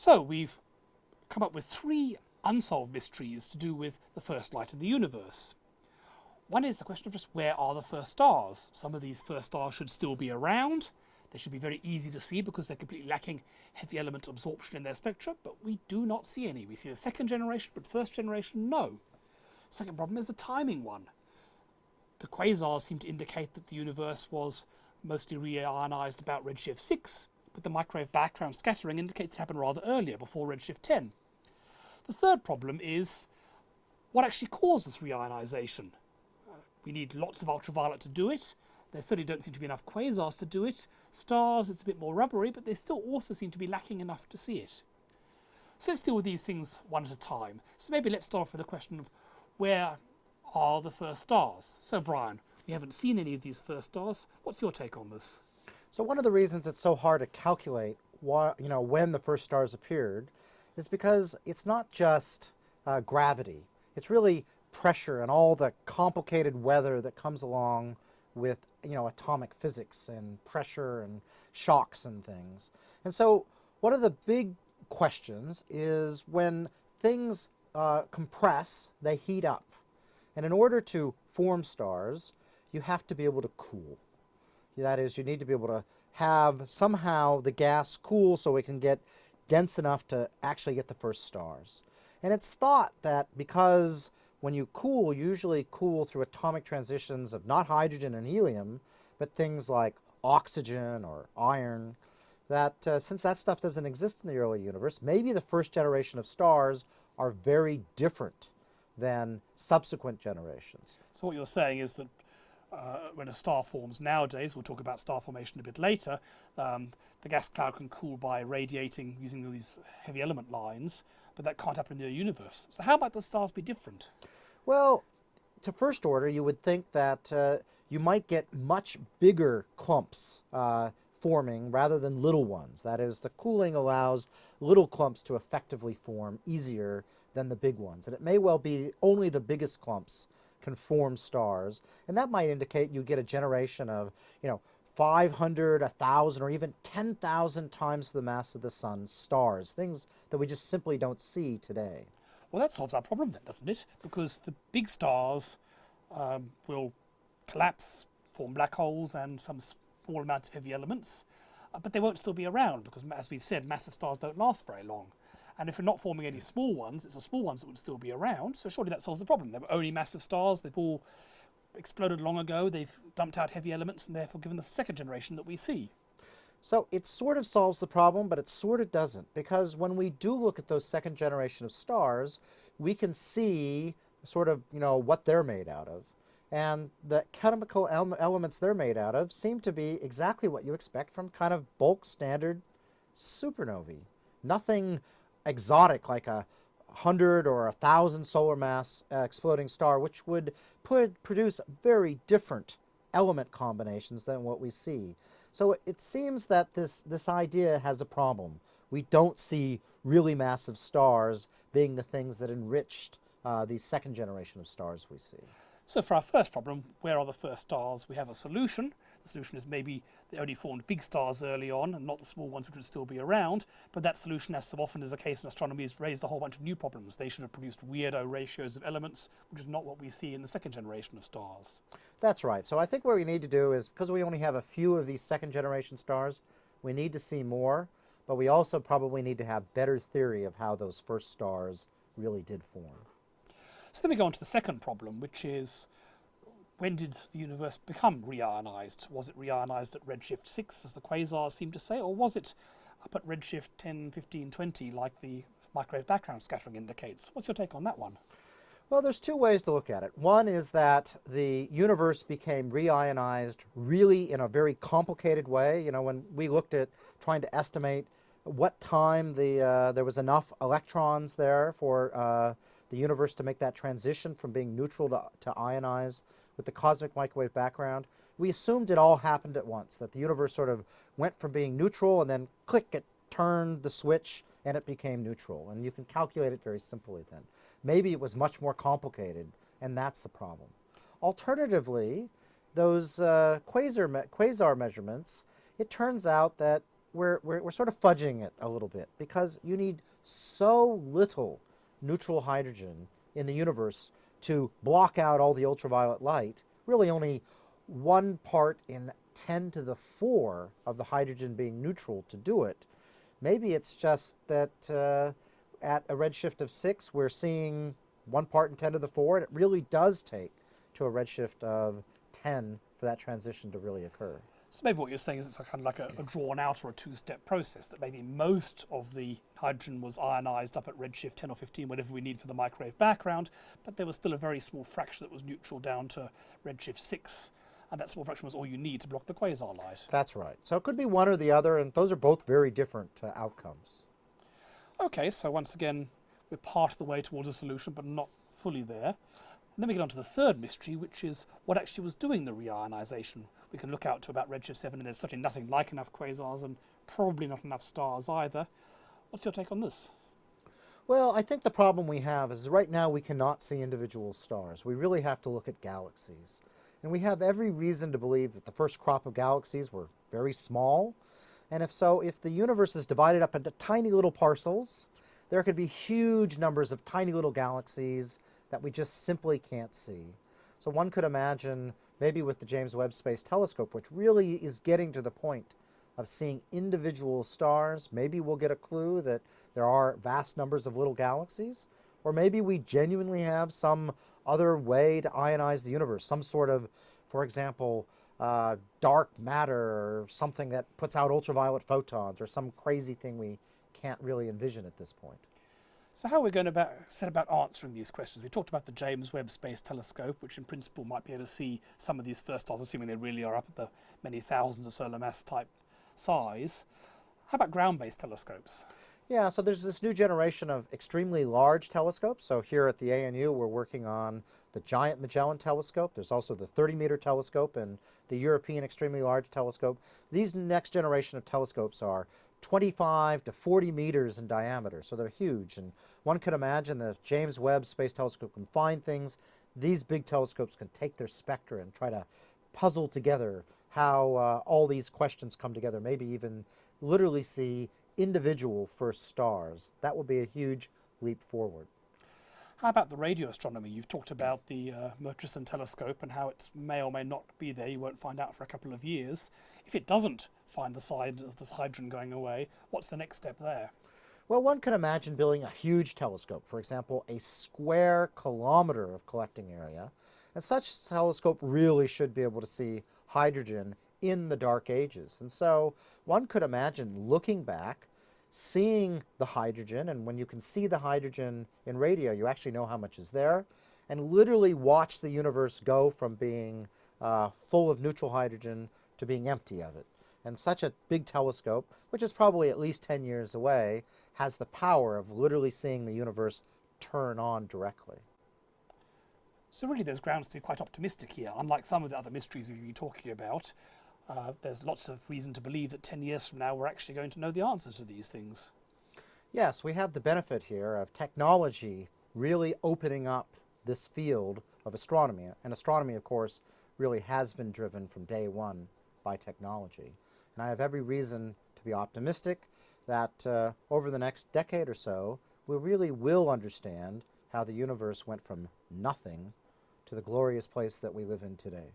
So we've come up with three unsolved mysteries to do with the first light in the universe. One is the question of just where are the first stars? Some of these first stars should still be around. They should be very easy to see because they're completely lacking heavy element absorption in their spectra, but we do not see any. We see the second generation, but first generation, no. Second problem is a timing one. The quasars seem to indicate that the universe was mostly reionized about redshift 6, but the microwave background scattering indicates it happened rather earlier, before redshift 10. The third problem is what actually causes reionization? Uh, we need lots of ultraviolet to do it. There certainly don't seem to be enough quasars to do it. Stars, it's a bit more rubbery, but they still also seem to be lacking enough to see it. So let's deal with these things one at a time. So maybe let's start off with the question of where are the first stars? So Brian, we haven't seen any of these first stars. What's your take on this? So one of the reasons it's so hard to calculate why, you know, when the first stars appeared is because it's not just uh, gravity. It's really pressure and all the complicated weather that comes along with you know atomic physics and pressure and shocks and things. And so one of the big questions is when things uh, compress, they heat up. And in order to form stars, you have to be able to cool. That is, you need to be able to have somehow the gas cool so it can get dense enough to actually get the first stars. And it's thought that because when you cool, you usually cool through atomic transitions of not hydrogen and helium, but things like oxygen or iron, that uh, since that stuff doesn't exist in the early universe, maybe the first generation of stars are very different than subsequent generations. So what you're saying is that uh, when a star forms nowadays, we'll talk about star formation a bit later, um, the gas cloud can cool by radiating using these heavy element lines, but that can't happen in the universe. So how about the stars be different? Well, to first order, you would think that uh, you might get much bigger clumps uh, forming rather than little ones. That is, the cooling allows little clumps to effectively form easier than the big ones. And it may well be only the biggest clumps can form stars. And that might indicate you get a generation of, you know, 500, 1,000, or even 10,000 times the mass of the sun stars, things that we just simply don't see today. Well, that solves our problem then, doesn't it? Because the big stars um, will collapse, form black holes and some small amount of heavy elements, uh, but they won't still be around because, as we've said, massive stars don't last very long. And if we're not forming any small ones, it's the small ones that would still be around. So surely that solves the problem. There were only massive stars. They've all exploded long ago. They've dumped out heavy elements and therefore given the second generation that we see. So it sort of solves the problem, but it sort of doesn't. Because when we do look at those second generation of stars, we can see sort of, you know, what they're made out of. And the chemical elements they're made out of seem to be exactly what you expect from kind of bulk standard supernovae. Nothing exotic like a hundred or a thousand solar mass uh, exploding star, which would put, produce very different element combinations than what we see. So it seems that this, this idea has a problem. We don't see really massive stars being the things that enriched uh, the second generation of stars we see. So for our first problem, where are the first stars? We have a solution. The solution is maybe they only formed big stars early on and not the small ones which would still be around. But that solution, as so often is the case in astronomy, has raised a whole bunch of new problems. They should have produced weirdo ratios of elements, which is not what we see in the second generation of stars. That's right. So I think what we need to do is, because we only have a few of these second generation stars, we need to see more, but we also probably need to have better theory of how those first stars really did form. So then we go on to the second problem, which is when did the universe become reionized? Was it reionized at redshift 6, as the quasars seem to say, or was it up at redshift 10, 15, 20, like the microwave background scattering indicates? What's your take on that one? Well, there's two ways to look at it. One is that the universe became reionized really in a very complicated way. You know, when we looked at trying to estimate what time the uh, there was enough electrons there for uh, the universe to make that transition from being neutral to, to ionized with the cosmic microwave background, we assumed it all happened at once, that the universe sort of went from being neutral and then click, it turned the switch and it became neutral. And you can calculate it very simply then. Maybe it was much more complicated and that's the problem. Alternatively, those uh, quasar, me quasar measurements, it turns out that we're, we're, we're sort of fudging it a little bit because you need so little neutral hydrogen in the universe to block out all the ultraviolet light, really only one part in 10 to the 4 of the hydrogen being neutral to do it. Maybe it's just that uh, at a redshift of 6, we're seeing one part in 10 to the 4, and it really does take to a redshift of 10 for that transition to really occur. So maybe what you're saying is it's a kind of like a, a drawn out or a two-step process, that maybe most of the hydrogen was ionized up at redshift 10 or 15, whatever we need for the microwave background, but there was still a very small fraction that was neutral down to redshift 6, and that small fraction was all you need to block the quasar light. That's right. So it could be one or the other, and those are both very different uh, outcomes. Okay, so once again, we're part of the way towards a solution, but not fully there. And then we get on to the third mystery, which is what actually was doing the reionization. We can look out to about redshift 7, and there's certainly nothing like enough quasars, and probably not enough stars either. What's your take on this? Well, I think the problem we have is right now we cannot see individual stars. We really have to look at galaxies. And we have every reason to believe that the first crop of galaxies were very small. And if so, if the universe is divided up into tiny little parcels, there could be huge numbers of tiny little galaxies that we just simply can't see. So one could imagine, maybe with the James Webb Space Telescope, which really is getting to the point of seeing individual stars, maybe we'll get a clue that there are vast numbers of little galaxies, or maybe we genuinely have some other way to ionize the universe, some sort of, for example, uh, dark matter or something that puts out ultraviolet photons or some crazy thing we can't really envision at this point. So how are we going to about, set about answering these questions? We talked about the James Webb Space Telescope, which in principle might be able to see some of these first stars, assuming they really are up at the many thousands of solar mass type size. How about ground-based telescopes? Yeah, so there's this new generation of extremely large telescopes. So here at the ANU, we're working on the Giant Magellan Telescope. There's also the 30-meter telescope and the European Extremely Large Telescope. These next generation of telescopes are 25 to 40 meters in diameter, so they're huge. And one could imagine that if James Webb Space Telescope can find things, these big telescopes can take their spectra and try to puzzle together how uh, all these questions come together, maybe even literally see individual first stars. That would be a huge leap forward. How about the radio astronomy? You've talked about the uh, Murchison telescope and how it may or may not be there. You won't find out for a couple of years. If it doesn't find the side of this hydrogen going away, what's the next step there? Well, one can imagine building a huge telescope, for example, a square kilometer of collecting area. And such a telescope really should be able to see hydrogen in the dark ages. And so one could imagine looking back, seeing the hydrogen, and when you can see the hydrogen in radio, you actually know how much is there, and literally watch the universe go from being uh, full of neutral hydrogen to being empty of it. And such a big telescope, which is probably at least 10 years away, has the power of literally seeing the universe turn on directly. So really there's grounds to be quite optimistic here, unlike some of the other mysteries we've been talking about. Uh, there's lots of reason to believe that 10 years from now we're actually going to know the answers to these things. Yes, we have the benefit here of technology really opening up this field of astronomy. And astronomy, of course, really has been driven from day one by technology. And I have every reason to be optimistic that uh, over the next decade or so, we really will understand how the universe went from nothing to the glorious place that we live in today.